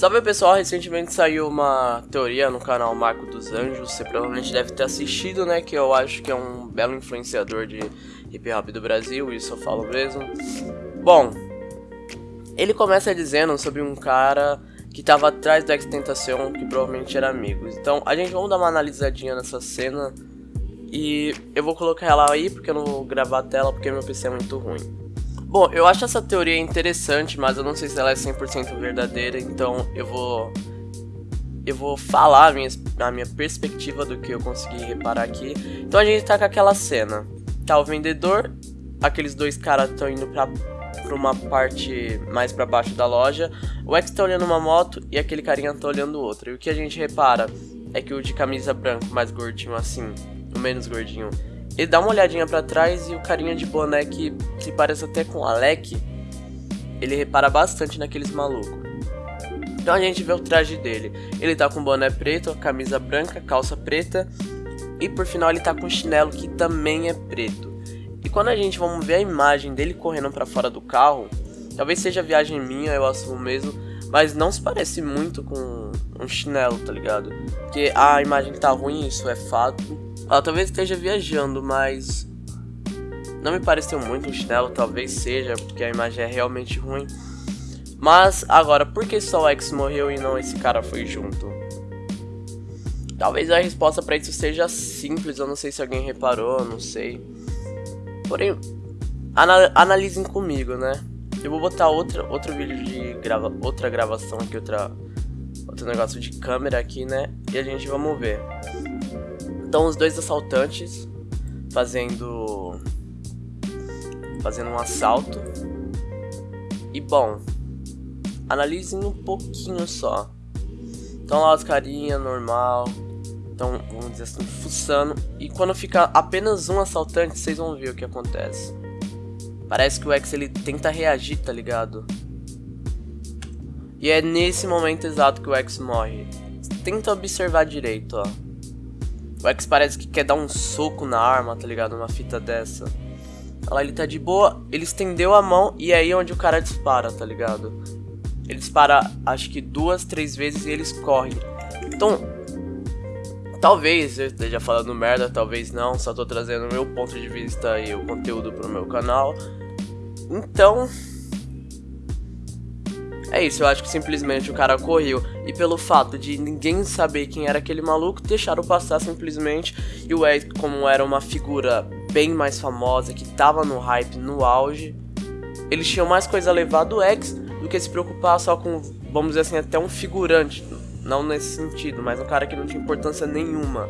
Salve pessoal, recentemente saiu uma teoria no canal Marco dos Anjos, você provavelmente deve ter assistido, né, que eu acho que é um belo influenciador de hip hop do Brasil, isso eu falo mesmo. Bom, ele começa dizendo sobre um cara que estava atrás do X-Tentacion, que provavelmente era amigos. Então, a gente vamos dar uma analisadinha nessa cena e eu vou colocar ela aí porque eu não vou gravar a tela porque meu PC é muito ruim. Bom, eu acho essa teoria interessante, mas eu não sei se ela é 100% verdadeira, então eu vou eu vou falar a minha, a minha perspectiva do que eu consegui reparar aqui. Então a gente tá com aquela cena. Tá o vendedor, aqueles dois caras estão indo pra, pra uma parte mais pra baixo da loja. O X tá olhando uma moto e aquele carinha tá olhando outra. E o que a gente repara é que o de camisa branca, mais gordinho assim, o menos gordinho, ele dá uma olhadinha para trás e o carinha de boné que se parece até com Alec, ele repara bastante naqueles malucos. Então a gente vê o traje dele. Ele tá com boné preto, camisa branca, calça preta e por final ele tá com chinelo que também é preto. E quando a gente vamos ver a imagem dele correndo para fora do carro, talvez seja viagem minha, eu assumo mesmo, mas não se parece muito com um chinelo, tá ligado? Porque a imagem tá ruim, isso é fato. Talvez esteja viajando, mas não me pareceu muito um chinelo, talvez seja, porque a imagem é realmente ruim. Mas agora, por que só o X morreu e não esse cara foi junto? Talvez a resposta para isso seja simples, eu não sei se alguém reparou, não sei. Porém, anal analisem comigo, né? Eu vou botar outra, outro vídeo de grava outra gravação aqui, outra, outro negócio de câmera aqui, né? E a gente vamos ver. Então os dois assaltantes fazendo fazendo um assalto. E bom, analisem um pouquinho só. Então lá os carinha normal, então vamos dizer assim, fuçando. E quando fica apenas um assaltante, vocês vão ver o que acontece. Parece que o X ele tenta reagir, tá ligado? E é nesse momento exato que o X morre. Tenta observar direito, ó. O X parece que quer dar um soco na arma, tá ligado? Uma fita dessa. Olha lá, ele tá de boa, ele estendeu a mão e é aí onde o cara dispara, tá ligado? Ele dispara, acho que duas, três vezes e eles correm. Então, talvez eu esteja falando merda, talvez não, só tô trazendo o meu ponto de vista e o conteúdo pro meu canal. Então, é isso, eu acho que simplesmente o cara correu. E pelo fato de ninguém saber quem era aquele maluco, deixaram passar simplesmente. E o Ed, como era uma figura bem mais famosa, que tava no hype, no auge, eles tinham mais coisa a levar do X do que se preocupar só com, vamos dizer assim, até um figurante. Não nesse sentido, mas um cara que não tinha importância nenhuma.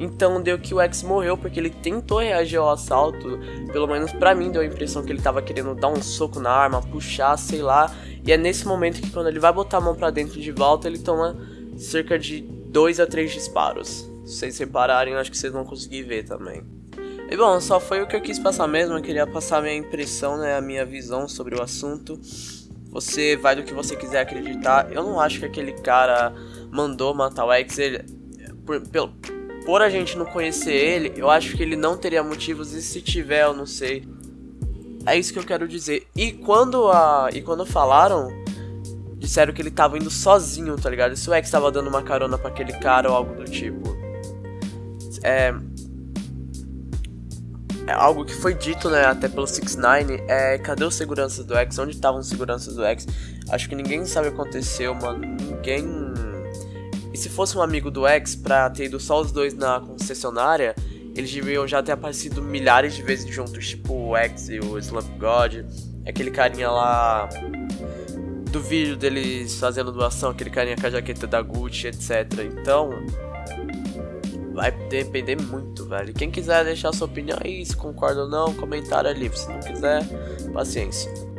Então deu que o X morreu porque ele tentou reagir ao assalto. Pelo menos para mim deu a impressão que ele tava querendo dar um soco na arma, puxar, sei lá. E é nesse momento que quando ele vai botar a mão para dentro de volta, ele toma cerca de 2 a 3 disparos. Se vocês repararem, acho que vocês vão conseguir ver também. E bom, só foi o que eu quis passar mesmo, eu queria passar minha impressão, né, a minha visão sobre o assunto. Você vai do que você quiser acreditar. Eu não acho que aquele cara mandou matar o X, ele, por, pelo, por a gente não conhecer ele, eu acho que ele não teria motivos e se tiver, eu não sei. É isso que eu quero dizer. E quando a e quando falaram, disseram que ele tava indo sozinho, tá ligado? Se o X tava dando uma carona para aquele cara ou algo do tipo. É é algo que foi dito, né, até pelo 69, é, cadê os seguranças do X? Onde estavam os seguranças do X? Acho que ninguém sabe o que aconteceu, mano. Ninguém e se fosse um amigo do X pra ter ido só os dois na concessionária, eles deviam já ter aparecido milhares de vezes juntos, tipo o X e o Slump God, aquele carinha lá do vídeo deles fazendo doação, aquele carinha com a jaqueta da Gucci, etc. Então, vai depender muito, velho. Quem quiser deixar sua opinião aí, se concorda ou não, comentário ali. Se não quiser, paciência.